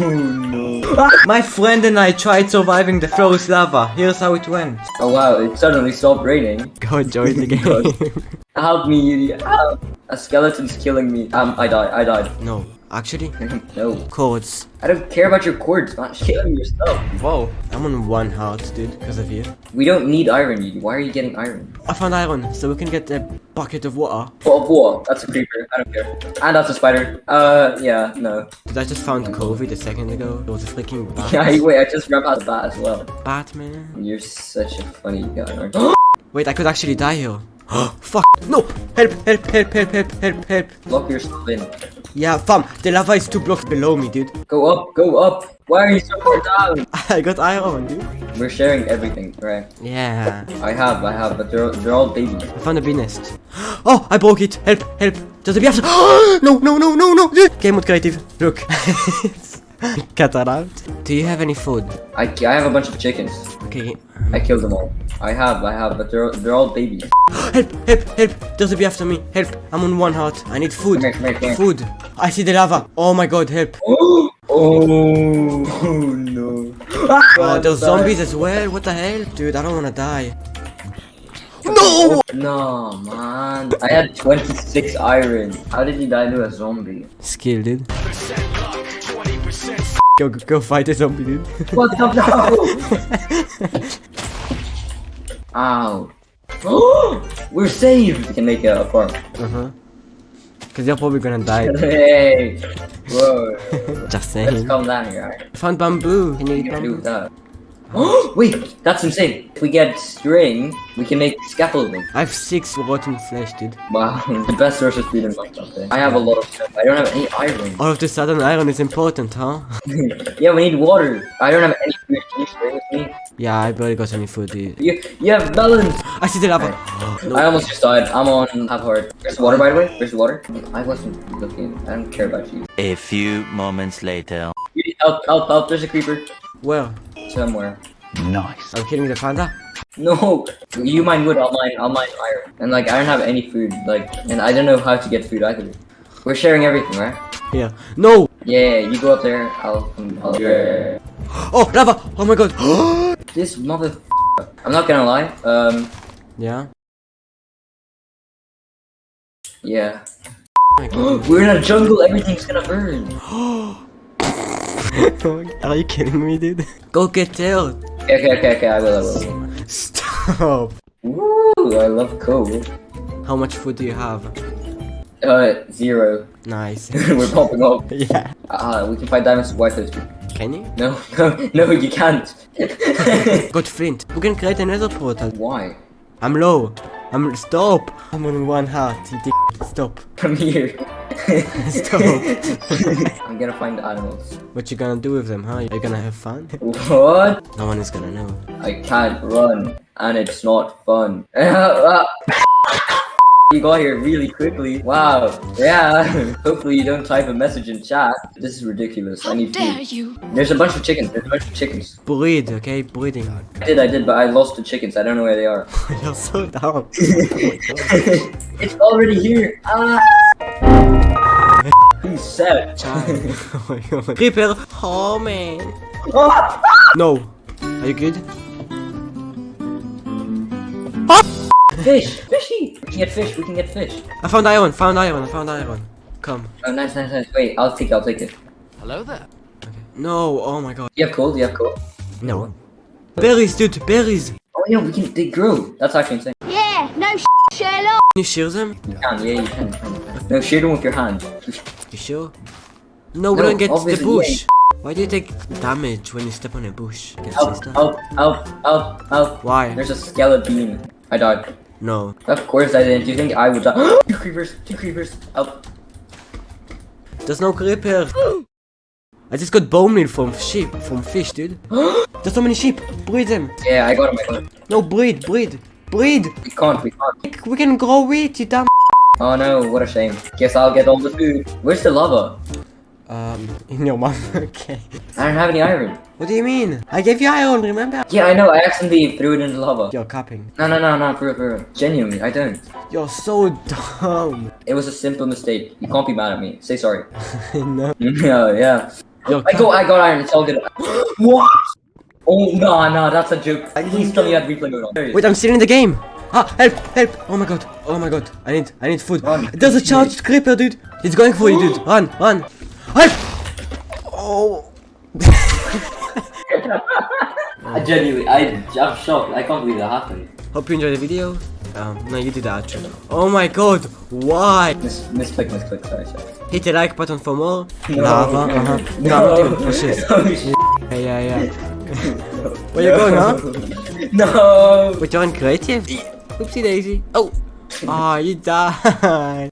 no. My friend and I tried surviving the froze lava. Here's how it went. Oh wow, it suddenly stopped raining. Go join the game. Help me, you. Help. A skeleton's killing me. Um, I died. I died. no, actually, no. cords. I don't care about your cords, man. Killing yourself. Whoa, I'm on one heart, dude, because of you. We don't need iron. you- Why are you getting iron? I found iron, so we can get a bucket of water. Whoa, whoa, that's a creeper. I don't care. And that's a spider. Uh, yeah, no. Dude, I just found COVID a second ago. It was a freaking bat. Yeah, wait, I just ran past that as well. Batman. You're such a funny guy, aren't you? Wait, I could actually die here. Oh, Fuck! No! Help! Help! Help! Help! Help! Help! Help! Lock yourself in. Yeah, fam, the lava is two blocks below me, dude. Go up, go up. Why are you so far down? I got iron, dude. We're sharing everything, right? Yeah. I have, I have, but they're, they're all babies. I found a bee nest. Oh, I broke it. Help! Help! Does the bee have to- No! No! No! No! No! Game mode creative. Look. Cut that out. Do you have any food? I, I have a bunch of chickens. Okay. I killed them all. I have, I have, but they're, they're all babies. Help! Help! Help! Does the bee after me? Help! I'm on one heart. I need food. Come here, come here, come here. Food. I see the lava. Oh my god, help. Oh, oh no. Ah, oh, there's zombies as well. What the hell? Dude, I don't wanna die. No! No, man. I had 26 iron. How did you die to a zombie? Skill, dude. Go, go, go fight a zombie, dude. What the no? Ow. We're saved! We can make a farm. uh-huh. Cause you're probably gonna die. Hey! Whoa. Just Let's saying. calm down here, alright? Found bamboo. Can you you gonna do that? Wait, that's insane. If we get string, we can make scaffolding. I have six rotten flesh, dude. Wow, the best source of food in Minecraft. I have a lot of stuff. I don't have any iron. All of the sudden, iron is important, huh? yeah, we need water. I don't have any food. Can you stay with me? Yeah, I barely got any food, dude. You, you have melons. I see the lava. I almost just died. I'm on half heart. There's water, by the way. There's water. I wasn't looking. I don't care about you. A few moments later. You need help, help, help. There's a creeper Where? Somewhere. Nice. Are I'm killing the panda. No, you mine wood. I'll mine. I'll mine iron. And like, I don't have any food. Like, and I don't know how to get food either. We're sharing everything, right? Yeah. No! Yeah, you go up there. I'll. I'll yeah. Oh, lava! Oh my god! This mother. I'm not gonna lie. Um. yeah? Yeah. Oh. We're in a jungle. Everything's gonna burn. Are you kidding me, dude? Go get there! Okay, okay, okay, okay. I will. I will. Stop! Woo! I love coal. How much food do you have? Uh, zero. Nice. We're popping up. yeah. Ah, we can find diamonds with white toast. Can you? No, no, no, you can't. Got flint. We can create another portal. Why? I'm low. I'm stop. I'm on one heart. You dick. Stop. Come here. Stop. I'm gonna find the animals. What you gonna do with them, huh? Are you gonna have fun? What? No one is gonna know. I can't run, and it's not fun. you got here really quickly. Wow. Yeah. Hopefully you don't type a message in chat. This is ridiculous. I How need dare food. you? There's a bunch of chickens. There's a bunch of chickens. Breed, okay? Breeding. I did, I did, but I lost the chickens. I don't know where they are. You're so dumb. it's already here. Ah. Who's sad? oh my god. Creeper! Oh man. No. Are you good? Fish! Fishy! We can get fish, we can get fish. I found iron, found iron, I found iron. Come. Oh, nice, nice, nice. Wait, I'll take it, I'll take it. Hello there. Okay. No, oh my god. You have coal? You have coal? No. Berries, dude, berries! Oh, yeah, we can, they grow. That's actually insane. Yeah, no sh Sherlock. Can you shear them? You can, yeah, you can. you can. No, shear them with your hand. You sure? No, we No, don't get the bush. Why do you take damage when you step on a bush? Help, help, help, help, help. Why? There's a skeleton. I died. No. Of course I didn't. Do you think I would die? two creepers, two creepers. Help. There's no creeper. I just got bone meal from sheep, from fish, dude. There's so many sheep. Breed them. Yeah, I got I got him. No, breed, breed, breed. We can't, we can't. We can grow wheat, you dumb. Oh no, what a shame. Guess I'll get all the food. Where's the lava? Um, in your mouth. okay. I don't have any iron. What do you mean? I gave you iron, remember? Yeah, I know, I accidentally threw it in the lava. You're capping. No, no, no, no, for real, for real. Genuinely, I don't. You're so dumb. It was a simple mistake. You can't be mad at me. Say sorry. no. yeah, yeah. Yo, I go, I got iron. It's all good. what? Oh no, no, that's a joke. Please tell me you had replay mode on. Wait, I'm still in the game. Ah, help, help. Oh my god. Oh my god. I need, I need food. Run. There's a charged creeper, dude. He's going for you, dude. Run, run. Help. Oh. I genuinely, I, I'm shocked. I can't believe that happened. Hope you enjoyed the video. Um, no, you did the outro. Oh my god. Why? Mis misclick, misclick. Sorry, sorry. Hit the like button for more. No. Lava, uh-huh. No, not even for shit. Oh, shit. Yeah, yeah, yeah. Where you going, huh? No. You're in creative? Oopsie daisy. Oh. Ah, you died.